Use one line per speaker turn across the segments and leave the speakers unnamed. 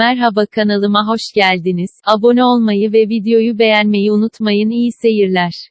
Merhaba kanalıma hoş geldiniz. Abone olmayı ve videoyu beğenmeyi unutmayın. İyi seyirler.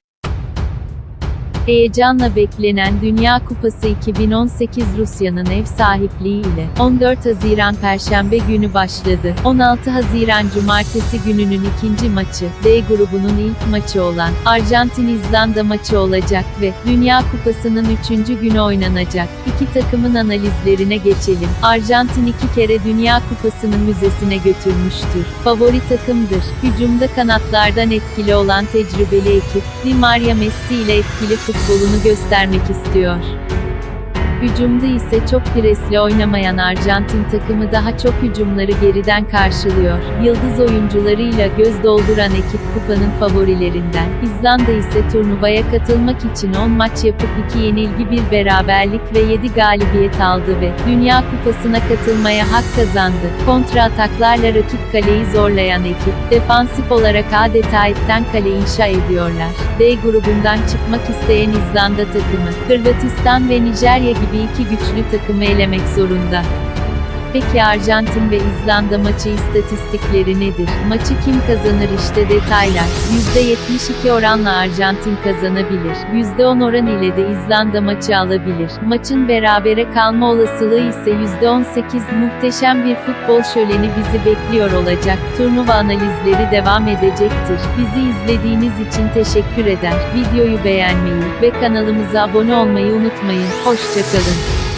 Heyecanla beklenen Dünya Kupası 2018 Rusya'nın ev sahipliği ile 14 Haziran Perşembe günü başladı. 16 Haziran Cumartesi gününün ikinci maçı, D grubunun ilk maçı olan Arjantin-İzlanda maçı olacak ve Dünya Kupası'nın üçüncü günü oynanacak. İki takımın analizlerine geçelim. Arjantin iki kere Dünya Kupası'nın müzesine götürmüştür. Favori takımdır. Hücumda kanatlardan etkili olan tecrübeli ekip, Di Maria Messi ile etkili futbolunu göstermek istiyor. Hücumda ise çok presli oynamayan Arjantin takımı daha çok hücumları geriden karşılıyor. Yıldız oyuncularıyla göz dolduran ekip kupanın favorilerinden. İzlanda ise turnuvaya katılmak için 10 maç yapıp 2 yenilgi bir beraberlik ve 7 galibiyet aldı ve Dünya Kupası'na katılmaya hak kazandı. Kontra ataklarla rakip kaleyi zorlayan ekip, defansif olarak adeta etten kale inşa ediyorlar. D grubundan çıkmak isteyen İzlanda takımı, Hırvatistan ve Nijerya gibi iki güçlü takımı elemek zorunda. Peki Arjantin ve İzlanda maçı istatistikleri nedir? Maçı kim kazanır işte detaylar. %72 oranla Arjantin kazanabilir. %10 oran ile de İzlanda maçı alabilir. Maçın berabere kalma olasılığı ise %18 muhteşem bir futbol şöleni bizi bekliyor olacak. Turnuva analizleri devam edecektir. Bizi izlediğiniz için teşekkür eder. Videoyu beğenmeyi ve kanalımıza abone olmayı unutmayın. Hoşçakalın.